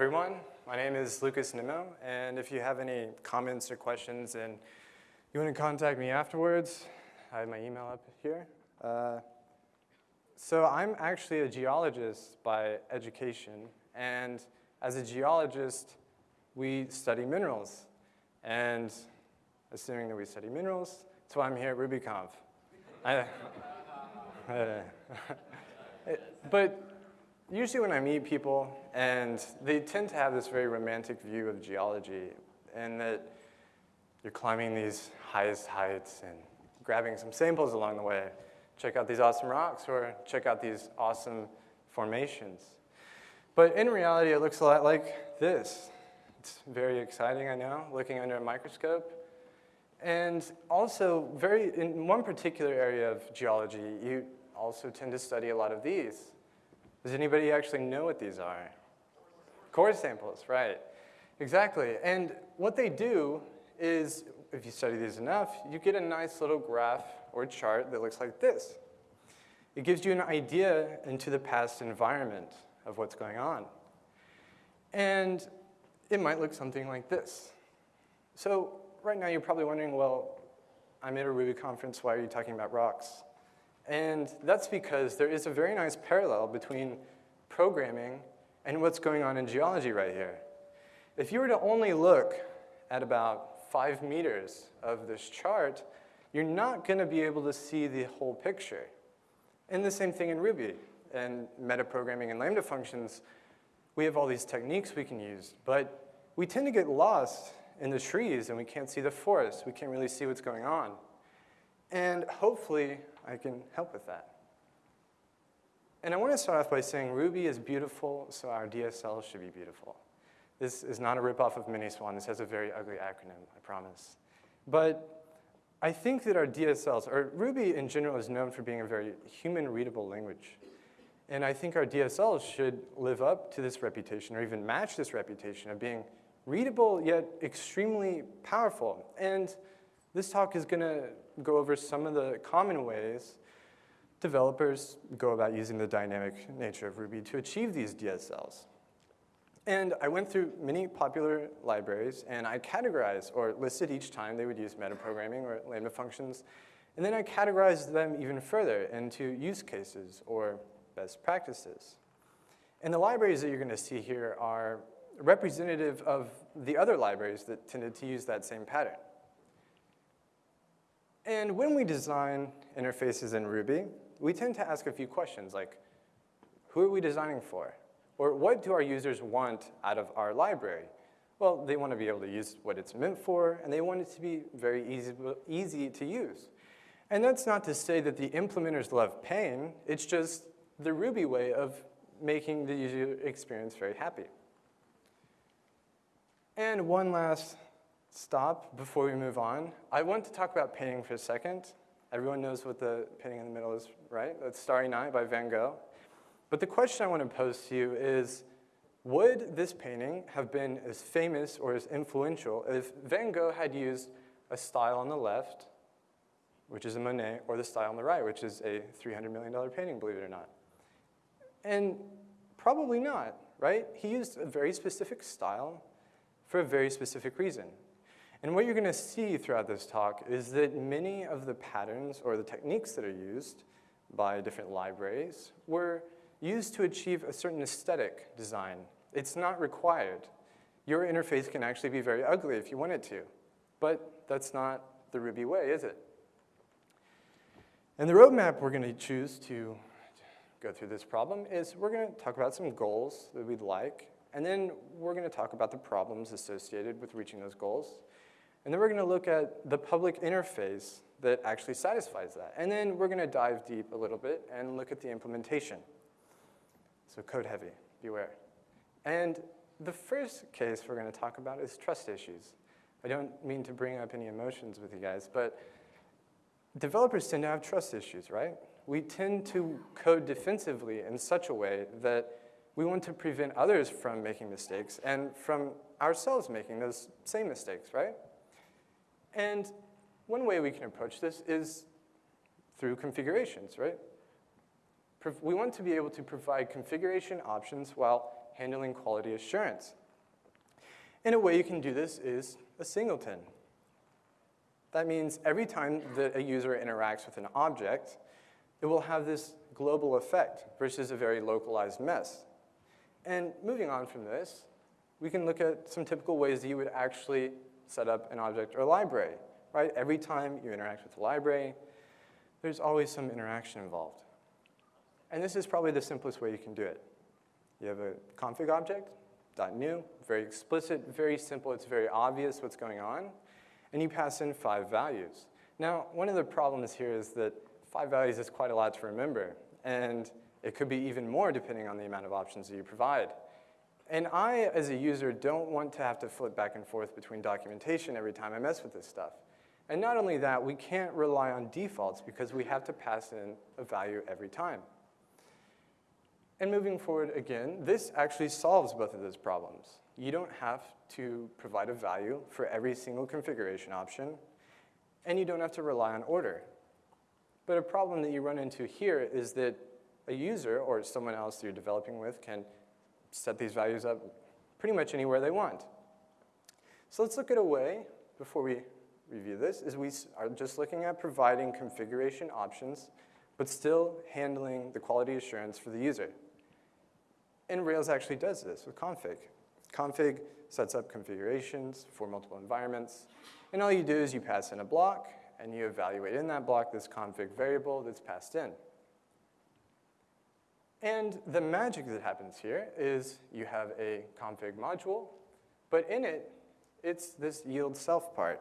everyone. My name is Lucas Nimmo, and if you have any comments or questions and you want to contact me afterwards, I have my email up here. Uh, so I'm actually a geologist by education, and as a geologist, we study minerals. And assuming that we study minerals, that's why I'm here at RubyConf. I, but usually when I meet people, and they tend to have this very romantic view of geology, and that you're climbing these highest heights and grabbing some samples along the way. Check out these awesome rocks, or check out these awesome formations. But in reality, it looks a lot like this. It's very exciting, I know, looking under a microscope. And also, very in one particular area of geology, you also tend to study a lot of these. Does anybody actually know what these are? Core samples, right. Exactly. And what they do is, if you study these enough, you get a nice little graph or chart that looks like this. It gives you an idea into the past environment of what's going on. And it might look something like this. So right now you're probably wondering, well, I'm at a Ruby conference, why are you talking about rocks? And that's because there is a very nice parallel between programming and what's going on in geology right here. If you were to only look at about five meters of this chart, you're not going to be able to see the whole picture. And the same thing in Ruby and metaprogramming and Lambda functions. We have all these techniques we can use, but we tend to get lost in the trees and we can't see the forest. We can't really see what's going on. And hopefully I can help with that. And I want to start off by saying Ruby is beautiful, so our DSL should be beautiful. This is not a ripoff of MINASWAN. This has a very ugly acronym, I promise. But I think that our DSLs, or Ruby in general is known for being a very human-readable language. And I think our DSLs should live up to this reputation, or even match this reputation of being readable yet extremely powerful. And this talk is going to go over some of the common ways developers go about using the dynamic nature of Ruby to achieve these DSLs. And I went through many popular libraries, and I categorized or listed each time they would use metaprogramming or Lambda functions, and then I categorized them even further into use cases or best practices. And the libraries that you're going to see here are representative of the other libraries that tended to use that same pattern. And when we design interfaces in Ruby, we tend to ask a few questions like, who are we designing for? Or what do our users want out of our library? Well, they want to be able to use what it's meant for, and they want it to be very easy, easy to use. And that's not to say that the implementers love pain, it's just the Ruby way of making the user experience very happy. And one last stop before we move on. I want to talk about painting for a second. Everyone knows what the painting in the middle is, right? That's Starry Night by Van Gogh. But the question I want to pose to you is, would this painting have been as famous or as influential if Van Gogh had used a style on the left, which is a Monet, or the style on the right, which is a $300 million painting, believe it or not? And probably not, right? He used a very specific style for a very specific reason. And what you're going to see throughout this talk is that many of the patterns or the techniques that are used by different libraries were used to achieve a certain aesthetic design. It's not required. Your interface can actually be very ugly if you want it to, but that's not the Ruby way, is it? And the roadmap we're going to choose to go through this problem is we're going to talk about some goals that we'd like, and then we're going to talk about the problems associated with reaching those goals. And then we're going to look at the public interface that actually satisfies that. And then we're going to dive deep a little bit and look at the implementation. So code heavy, beware. And the first case we're going to talk about is trust issues. I don't mean to bring up any emotions with you guys, but developers tend to have trust issues, right? We tend to code defensively in such a way that we want to prevent others from making mistakes and from ourselves making those same mistakes, right? And one way we can approach this is through configurations, right? We want to be able to provide configuration options while handling quality assurance. And a way you can do this is a singleton. That means every time that a user interacts with an object, it will have this global effect versus a very localized mess. And moving on from this, we can look at some typical ways that you would actually set up an object or library, right? Every time you interact with a library, there's always some interaction involved. And this is probably the simplest way you can do it. You have a config object, .new, very explicit, very simple, it's very obvious what's going on, and you pass in five values. Now, one of the problems here is that five values is quite a lot to remember, and it could be even more depending on the amount of options that you provide. And I, as a user, don't want to have to flip back and forth between documentation every time I mess with this stuff. And not only that, we can't rely on defaults because we have to pass in a value every time. And moving forward again, this actually solves both of those problems. You don't have to provide a value for every single configuration option, and you don't have to rely on order. But a problem that you run into here is that a user or someone else you're developing with can set these values up pretty much anywhere they want. So let's look at a way, before we review this, is we are just looking at providing configuration options, but still handling the quality assurance for the user. And Rails actually does this with config. Config sets up configurations for multiple environments, and all you do is you pass in a block, and you evaluate in that block this config variable that's passed in. And the magic that happens here is you have a config module, but in it, it's this yield self part.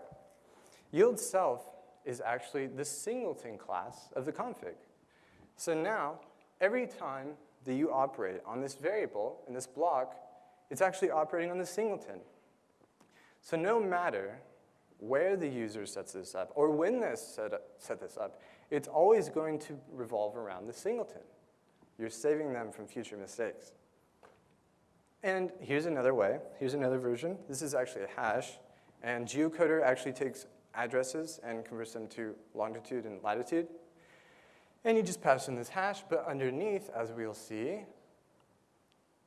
Yield self is actually the singleton class of the config. So now, every time that you operate on this variable in this block, it's actually operating on the singleton. So no matter where the user sets this up or when they set, up, set this up, it's always going to revolve around the singleton. You're saving them from future mistakes. And here's another way. Here's another version. This is actually a hash. And geocoder actually takes addresses and converts them to longitude and latitude. And you just pass in this hash, but underneath, as we'll see,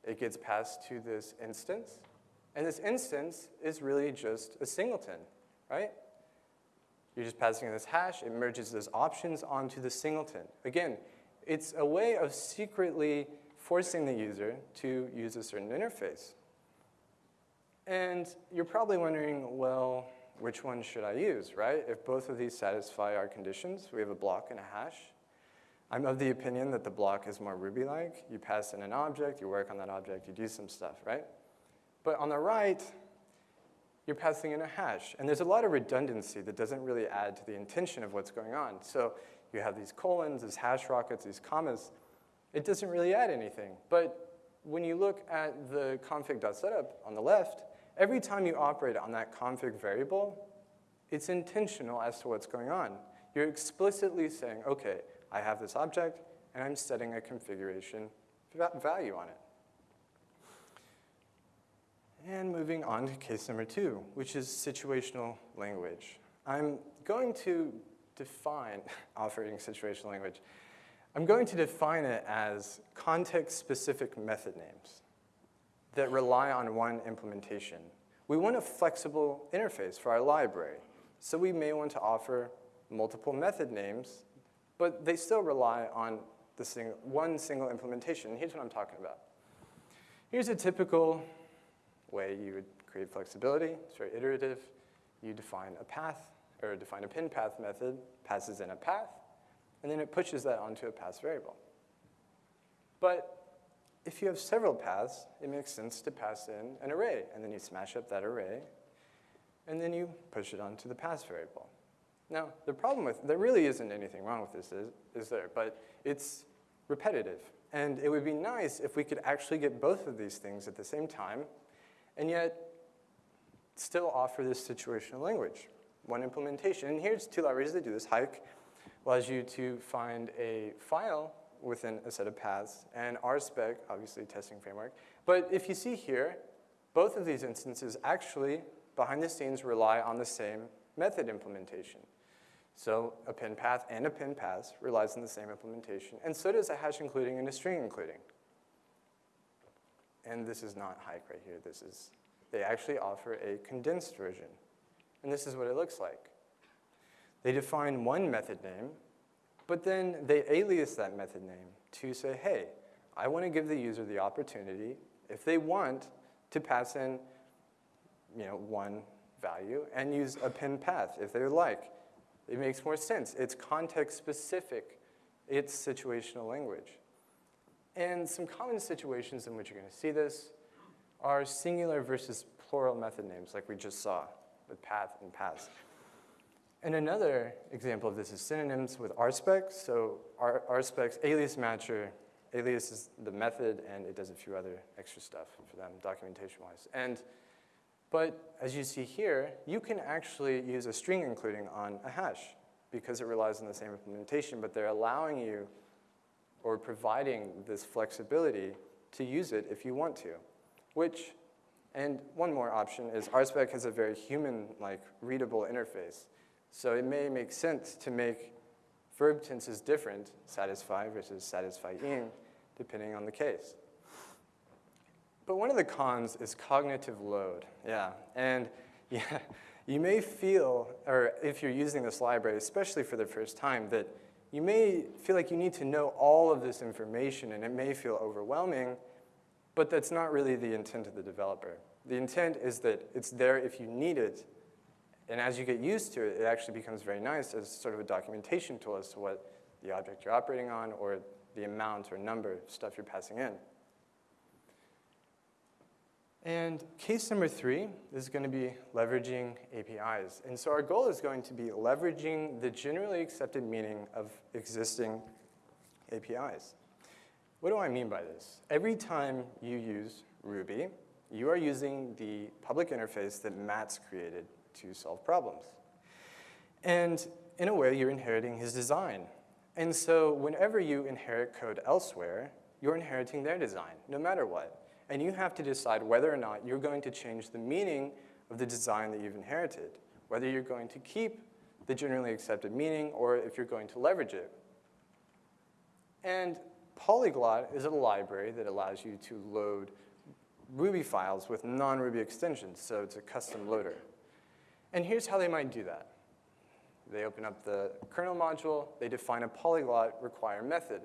it gets passed to this instance. And this instance is really just a singleton, right? You're just passing in this hash. It merges those options onto the singleton. Again, it's a way of secretly forcing the user to use a certain interface. And you're probably wondering, well, which one should I use, right? If both of these satisfy our conditions, we have a block and a hash. I'm of the opinion that the block is more Ruby-like. You pass in an object, you work on that object, you do some stuff, right? But on the right, you're passing in a hash. And there's a lot of redundancy that doesn't really add to the intention of what's going on. So you have these colons, these hash rockets, these commas. It doesn't really add anything. But when you look at the config.setup on the left, every time you operate on that config variable, it's intentional as to what's going on. You're explicitly saying, okay, I have this object, and I'm setting a configuration value on it. And moving on to case number two, which is situational language. I'm going to define operating situational language. I'm going to define it as context-specific method names that rely on one implementation. We want a flexible interface for our library, so we may want to offer multiple method names, but they still rely on the sing one single implementation. Here's what I'm talking about. Here's a typical way you would create flexibility. It's very iterative. You define a path or define append path method, passes in a path, and then it pushes that onto a path variable. But if you have several paths, it makes sense to pass in an array, and then you smash up that array, and then you push it onto the path variable. Now, the problem with, there really isn't anything wrong with this, is, is there, but it's repetitive. And it would be nice if we could actually get both of these things at the same time, and yet still offer this situational language one implementation. And here's two libraries that do this. Hike allows you to find a file within a set of paths, and RSpec, obviously testing framework. But if you see here, both of these instances actually, behind the scenes, rely on the same method implementation. So append path and append paths relies on the same implementation, and so does a hash including and a string including. and this is not Hike right here. This is, they actually offer a condensed version. And this is what it looks like. They define one method name, but then they alias that method name to say, hey, I want to give the user the opportunity, if they want, to pass in you know, one value and use append path if they like. It makes more sense. It's context specific. It's situational language. And some common situations in which you're going to see this are singular versus plural method names like we just saw with path and paths. And another example of this is synonyms with RSpec. So RSpec's alias matcher, alias is the method, and it does a few other extra stuff for them documentation-wise. And, but as you see here, you can actually use a string including on a hash because it relies on the same implementation, but they're allowing you or providing this flexibility to use it if you want to, which, and one more option is RSpec has a very human-like readable interface. So it may make sense to make verb tenses different, satisfy versus satisfying, depending on the case. But one of the cons is cognitive load, yeah. And yeah, you may feel, or if you're using this library, especially for the first time, that you may feel like you need to know all of this information and it may feel overwhelming, but that's not really the intent of the developer. The intent is that it's there if you need it and as you get used to it, it actually becomes very nice as sort of a documentation tool as to what the object you're operating on or the amount or number of stuff you're passing in. And case number three is going to be leveraging APIs. And so our goal is going to be leveraging the generally accepted meaning of existing APIs. What do I mean by this? Every time you use Ruby, you are using the public interface that Matz created to solve problems. And in a way, you're inheriting his design. And so whenever you inherit code elsewhere, you're inheriting their design, no matter what. And you have to decide whether or not you're going to change the meaning of the design that you've inherited, whether you're going to keep the generally accepted meaning or if you're going to leverage it. And Polyglot is a library that allows you to load Ruby files with non-Ruby extensions, so it's a custom loader. And here's how they might do that. They open up the kernel module, they define a polyglot require method,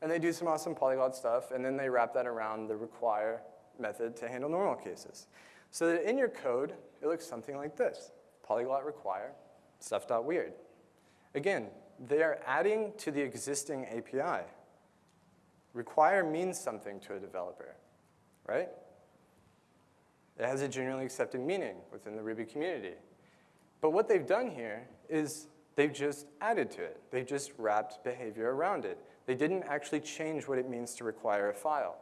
and they do some awesome polyglot stuff, and then they wrap that around the require method to handle normal cases. So that in your code, it looks something like this. Polyglot require stuff.weird. Again, they are adding to the existing API. Require means something to a developer, right? It has a generally accepted meaning within the Ruby community. But what they've done here is they've just added to it. They've just wrapped behavior around it. They didn't actually change what it means to require a file.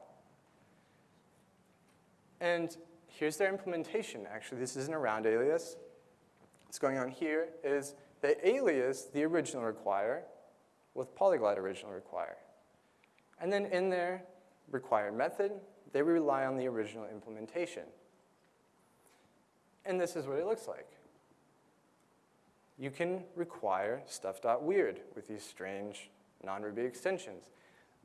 And here's their implementation. Actually, this isn't around alias. What's going on here is they alias the original require with polyglot original require. And then in their required method, they rely on the original implementation. And this is what it looks like you can require stuff.weird with these strange non-Ruby extensions.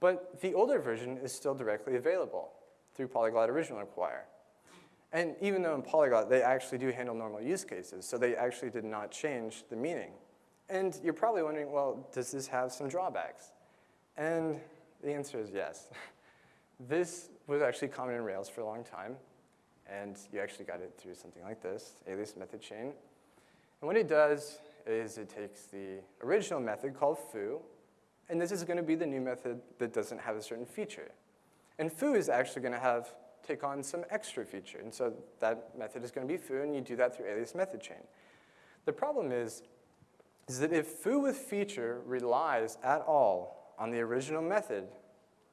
But the older version is still directly available through Polyglot Original Require. And even though in Polyglot they actually do handle normal use cases, so they actually did not change the meaning. And you're probably wondering, well, does this have some drawbacks? And the answer is yes. this was actually common in Rails for a long time, and you actually got it through something like this, alias method chain. And what it does is it takes the original method called foo, and this is going to be the new method that doesn't have a certain feature. And foo is actually going to have take on some extra feature. And so that method is going to be foo, and you do that through alias method chain. The problem is, is that if foo with feature relies at all on the original method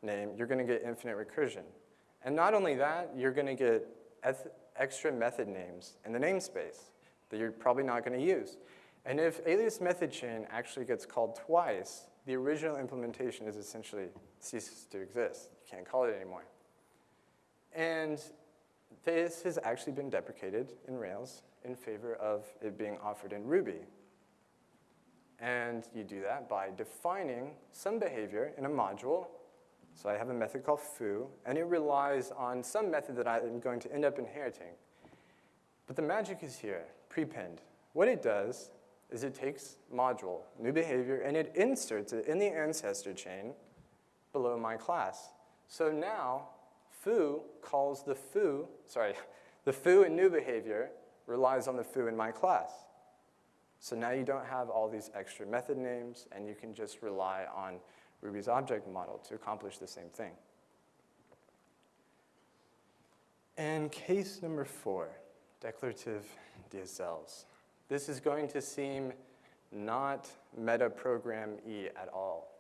name, you're going to get infinite recursion. And not only that, you're going to get extra method names in the namespace that you're probably not going to use. And if alias method chain actually gets called twice, the original implementation is essentially ceases to exist. You can't call it anymore. And this has actually been deprecated in Rails in favor of it being offered in Ruby. And you do that by defining some behavior in a module So I have a method called foo, and it relies on some method that I'm going to end up inheriting. But the magic is here, prepend. What it does is it takes module, new behavior, and it inserts it in the ancestor chain below my class. So now, foo calls the foo, sorry, the foo in new behavior relies on the foo in my class. So now you don't have all these extra method names, and you can just rely on Ruby's object model to accomplish the same thing. And case number four, declarative DSLs. This is going to seem not meta-program-y at all.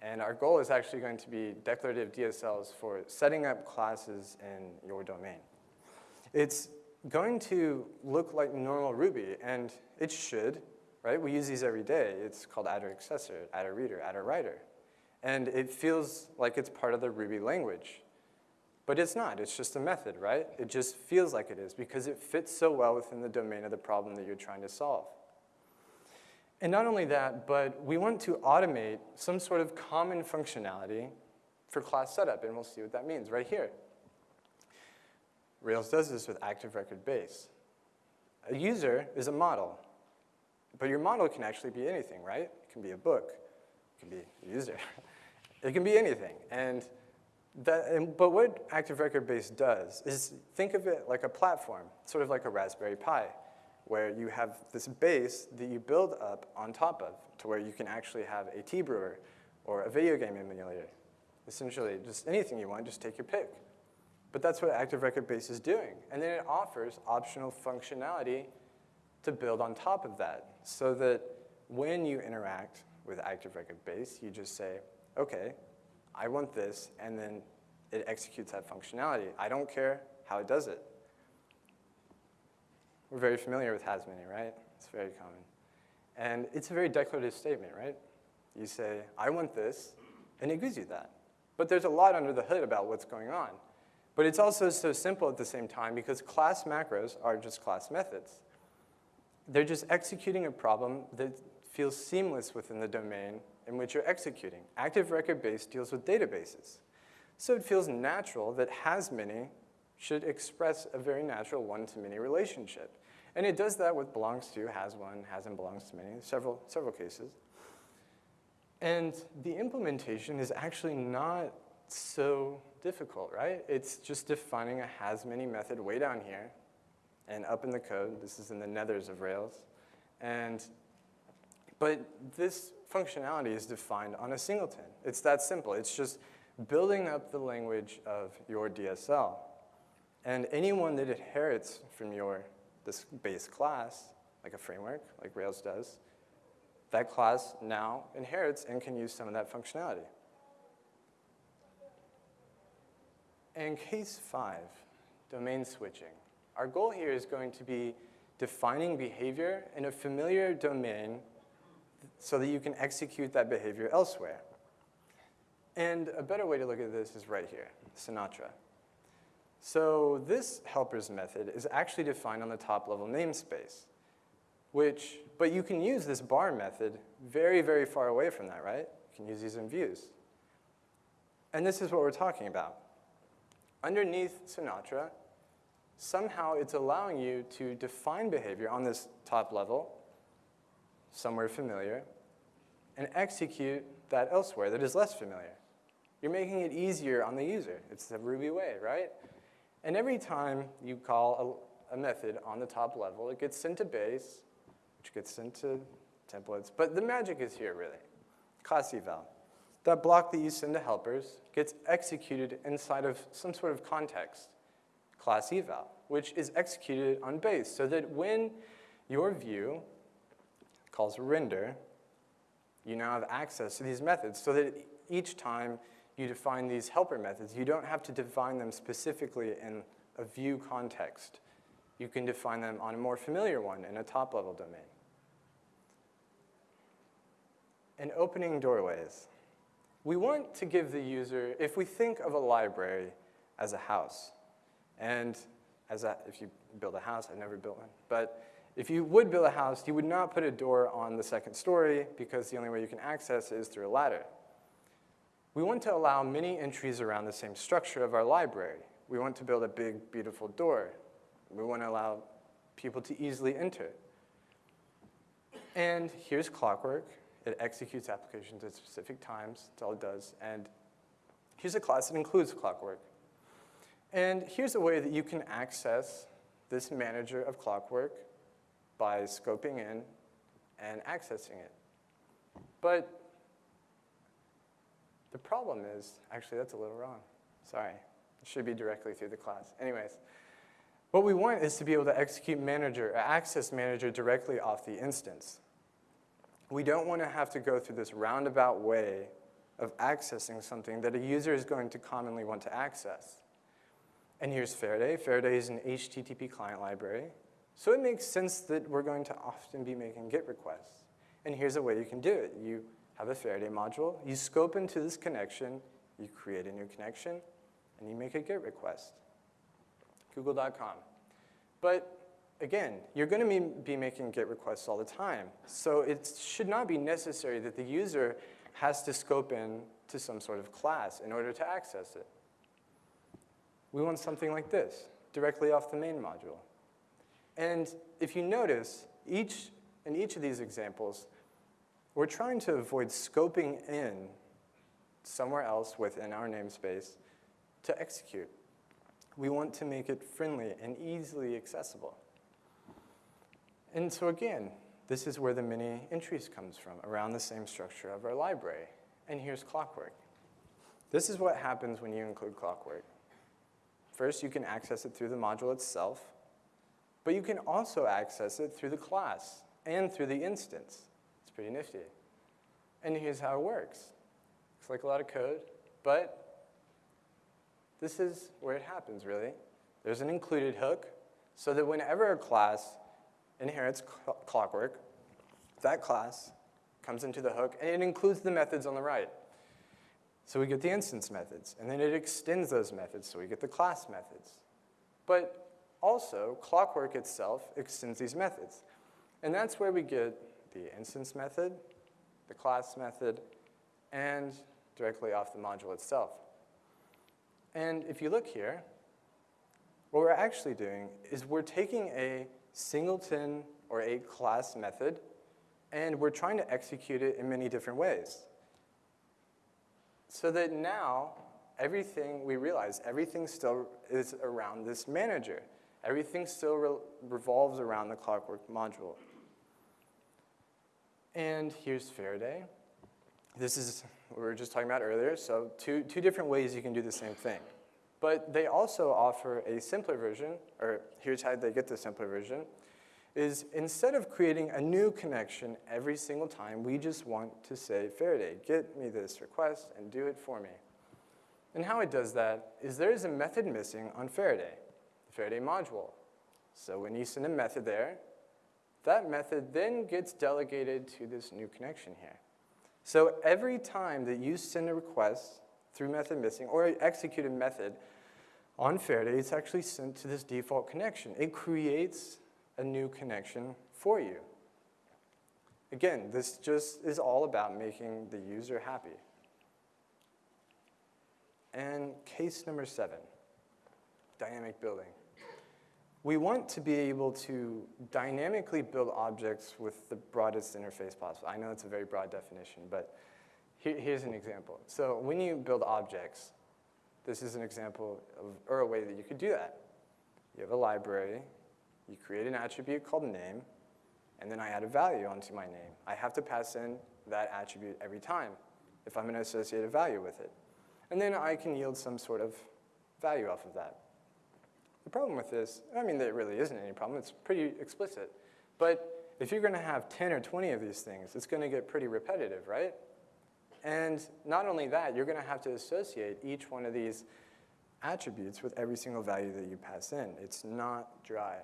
And our goal is actually going to be declarative DSLs for setting up classes in your domain. It's going to look like normal Ruby, and it should, right? We use these every day. It's called attr accessor, attr reader, attr writer. And it feels like it's part of the Ruby language. But it's not, it's just a method, right? It just feels like it is because it fits so well within the domain of the problem that you're trying to solve. And not only that, but we want to automate some sort of common functionality for class setup, and we'll see what that means right here. Rails does this with active record base. A user is a model, but your model can actually be anything, right? It can be a book, it can be a user, it can be anything. And that, and, but what active record base does is think of it like a platform, sort of like a Raspberry Pi, where you have this base that you build up on top of to where you can actually have a tea brewer or a video game emulator. Essentially, just anything you want, just take your pick. But that's what Active Record Base is doing. And then it offers optional functionality to build on top of that so that when you interact with Active Record Base, you just say, okay, I want this, and then it executes that functionality. I don't care how it does it. We're very familiar with has many, right? It's very common. And it's a very declarative statement, right? You say, I want this, and it gives you that. But there's a lot under the hood about what's going on. But it's also so simple at the same time because class macros are just class methods. They're just executing a problem that feels seamless within the domain in which you're executing. Active record base deals with databases. So it feels natural that has many should express a very natural one-to-many relationship. And it does that with belongs to, has one, has and belongs to many, several, several cases. And the implementation is actually not so difficult, right? It's just defining a has many method way down here and up in the code. This is in the nethers of Rails. And, but this functionality is defined on a singleton. It's that simple. It's just building up the language of your DSL. And anyone that inherits from your this base class, like a framework, like Rails does, that class now inherits and can use some of that functionality. And case five, domain switching. Our goal here is going to be defining behavior in a familiar domain so that you can execute that behavior elsewhere. And a better way to look at this is right here, Sinatra. So this helpers method is actually defined on the top level namespace, which, but you can use this bar method very, very far away from that, right? You can use these in views. And this is what we're talking about underneath Sinatra, somehow it's allowing you to define behavior on this top level, somewhere familiar, and execute that elsewhere that is less familiar. You're making it easier on the user. It's the Ruby way, right? And every time you call a, a method on the top level, it gets sent to base, which gets sent to templates. But the magic is here, really. Class eval that block that you send to helpers gets executed inside of some sort of context, class eval, which is executed on base so that when your view calls render, you now have access to these methods so that each time you define these helper methods, you don't have to define them specifically in a view context. You can define them on a more familiar one in a top-level domain. And opening doorways we want to give the user, if we think of a library as a house, and as a, if you build a house, I've never built one, but if you would build a house, you would not put a door on the second story because the only way you can access is through a ladder. We want to allow many entries around the same structure of our library. We want to build a big, beautiful door. We want to allow people to easily enter. And here's Clockwork. It executes applications at specific times. That's all it does. And here's a class that includes Clockwork. And here's a way that you can access this manager of Clockwork by scoping in and accessing it. But the problem is, actually that's a little wrong. Sorry, it should be directly through the class. Anyways, what we want is to be able to execute manager, or access manager directly off the instance. We don't want to have to go through this roundabout way of accessing something that a user is going to commonly want to access. And here's Faraday. Faraday is an HTTP client library. So it makes sense that we're going to often be making GET requests. And here's a way you can do it. You have a Faraday module, you scope into this connection, you create a new connection, and you make a GET request. Google.com. But again, you're going to be making GET requests all the time. So it should not be necessary that the user has to scope in to some sort of class in order to access it. We want something like this, directly off the main module. And if you notice, each, in each of these examples, we're trying to avoid scoping in somewhere else within our namespace to execute. We want to make it friendly and easily accessible. And so again, this is where the many entries comes from, around the same structure of our library. And here's Clockwork. This is what happens when you include Clockwork. First, you can access it through the module itself, but you can also access it through the class and through the instance. It's pretty nifty. And here's how it works. Looks like a lot of code, but this is where it happens, really. There's an included hook, so that whenever a class inherits clockwork, that class comes into the hook, and it includes the methods on the right. So we get the instance methods, and then it extends those methods, so we get the class methods. But also, clockwork itself extends these methods. And that's where we get the instance method, the class method, and directly off the module itself. And if you look here, what we're actually doing is we're taking a singleton or a class method, and we're trying to execute it in many different ways. So that now, everything, we realize everything still is around this manager. Everything still re revolves around the Clockwork module. And here's Faraday. This is what we were just talking about earlier, so two, two different ways you can do the same thing. But they also offer a simpler version, or here's how they get the simpler version, is instead of creating a new connection every single time, we just want to say, Faraday, get me this request and do it for me. And how it does that is there is a method missing on Faraday, the Faraday module. So when you send a method there, that method then gets delegated to this new connection here. So every time that you send a request through method missing or execute a method on Faraday, it's actually sent to this default connection. It creates a new connection for you. Again, this just is all about making the user happy. And case number seven, dynamic building. We want to be able to dynamically build objects with the broadest interface possible. I know it's a very broad definition, but here's an example. So when you build objects, this is an example of, or a way that you could do that. You have a library, you create an attribute called name, and then I add a value onto my name. I have to pass in that attribute every time if I'm going to associate a value with it. And then I can yield some sort of value off of that. The problem with this, I mean, there really isn't any problem. It's pretty explicit. But if you're going to have 10 or 20 of these things, it's going to get pretty repetitive, right? And not only that, you're going to have to associate each one of these attributes with every single value that you pass in. It's not dry.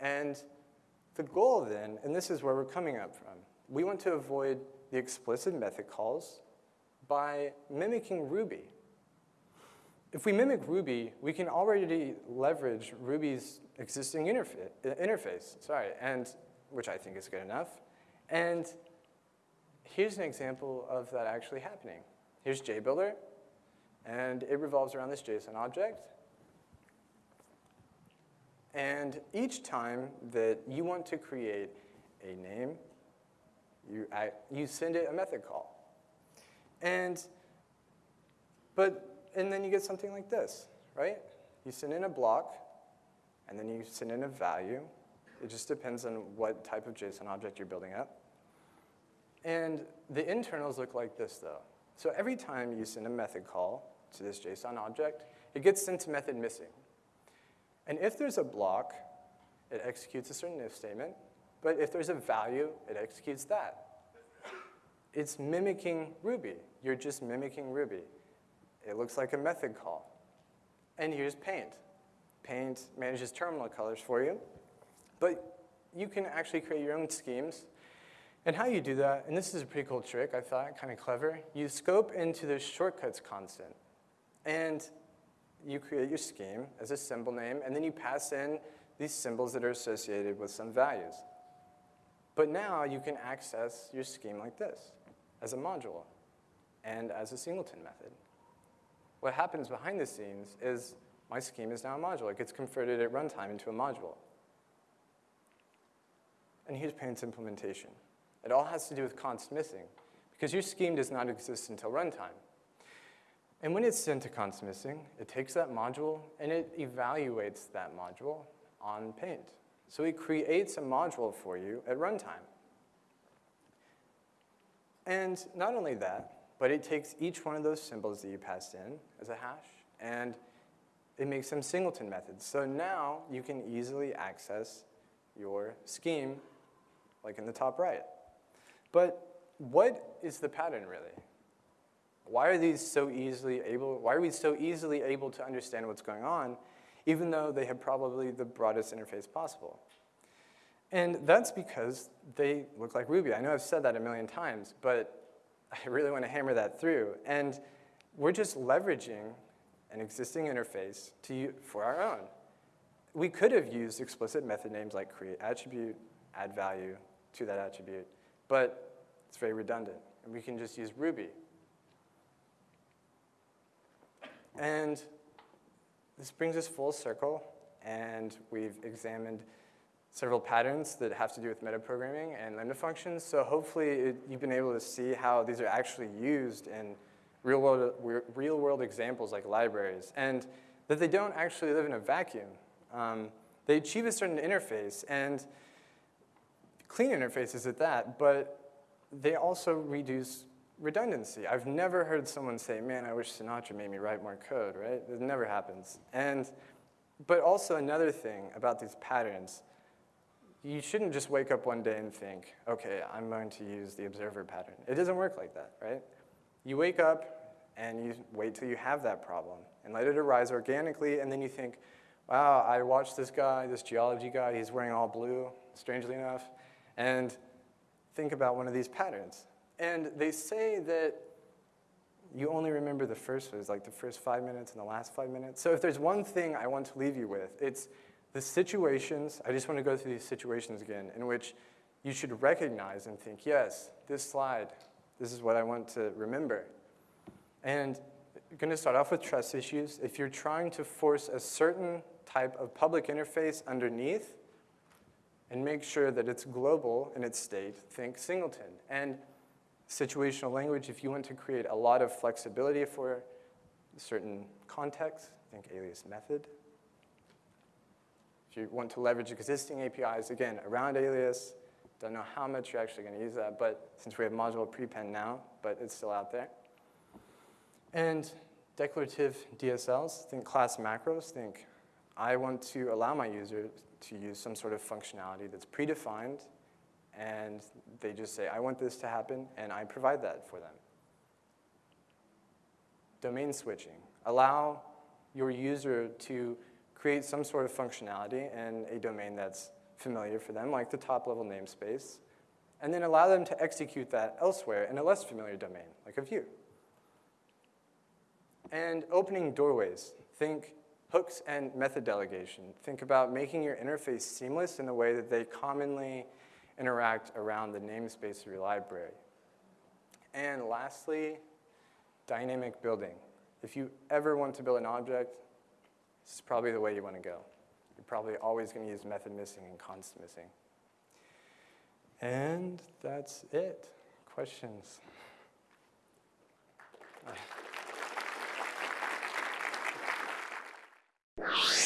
And the goal then, and this is where we're coming up from, we want to avoid the explicit method calls by mimicking Ruby. If we mimic Ruby, we can already leverage Ruby's existing interface, sorry, and which I think is good enough. And here's an example of that actually happening. Here's JBuilder, and it revolves around this JSON object. And each time that you want to create a name, you, you send it a method call. And, but, and then you get something like this, right? You send in a block, and then you send in a value. It just depends on what type of JSON object you're building up. And the internals look like this, though. So every time you send a method call to this JSON object, it gets sent to method missing. And if there's a block, it executes a certain if statement. But if there's a value, it executes that. It's mimicking Ruby. You're just mimicking Ruby. It looks like a method call. And here's Paint. Paint manages terminal colors for you. But you can actually create your own schemes. And how you do that, and this is a pretty cool trick, I thought, kind of clever. You scope into the shortcuts constant. And you create your scheme as a symbol name, and then you pass in these symbols that are associated with some values. But now you can access your scheme like this, as a module, and as a singleton method. What happens behind the scenes is my scheme is now a module. It gets converted at runtime into a module. And here's Paint's implementation. It all has to do with const missing, because your scheme does not exist until runtime. And when it's sent to const missing, it takes that module and it evaluates that module on Paint. So it creates a module for you at runtime. And not only that, but it takes each one of those symbols that you passed in as a hash, and it makes them singleton methods. So now you can easily access your scheme, like in the top right. But what is the pattern, really? Why are these so easily able, why are we so easily able to understand what's going on, even though they have probably the broadest interface possible? And that's because they look like Ruby. I know I've said that a million times, but I really want to hammer that through. And we're just leveraging an existing interface to, for our own. We could have used explicit method names like create attribute, add value to that attribute, but it's very redundant. And we can just use Ruby And this brings us full circle, and we've examined several patterns that have to do with metaprogramming and lambda functions. So hopefully it, you've been able to see how these are actually used in real world, real world examples like libraries, and that they don't actually live in a vacuum. Um, they achieve a certain interface, and clean interfaces at that, but they also reduce redundancy. I've never heard someone say, man, I wish Sinatra made me write more code, right? It never happens. And, but also another thing about these patterns, you shouldn't just wake up one day and think, okay, I'm going to use the observer pattern. It doesn't work like that, right? You wake up and you wait till you have that problem and let it arise organically, and then you think, wow, I watched this guy, this geology guy, he's wearing all blue, strangely enough, and think about one of these patterns. And they say that you only remember the first phase, like the first five minutes and the last five minutes. So if there's one thing I want to leave you with, it's the situations, I just want to go through these situations again, in which you should recognize and think, yes, this slide, this is what I want to remember. And I'm going to start off with trust issues. If you're trying to force a certain type of public interface underneath and make sure that it's global in its state, think singleton. And situational language, if you want to create a lot of flexibility for certain contexts, think alias method. If you want to leverage existing APIs, again, around alias, don't know how much you're actually going to use that, but since we have module prepend now, but it's still out there. And declarative DSLs, think class macros, think I want to allow my user to use some sort of functionality that's predefined and they just say, I want this to happen, and I provide that for them. Domain switching. Allow your user to create some sort of functionality in a domain that's familiar for them, like the top-level namespace, and then allow them to execute that elsewhere in a less familiar domain, like a view. And opening doorways. Think hooks and method delegation. Think about making your interface seamless in a way that they commonly interact around the namespace of your library. And lastly, dynamic building. If you ever want to build an object, this is probably the way you want to go. You're probably always going to use method missing and const missing. And that's it. Questions? you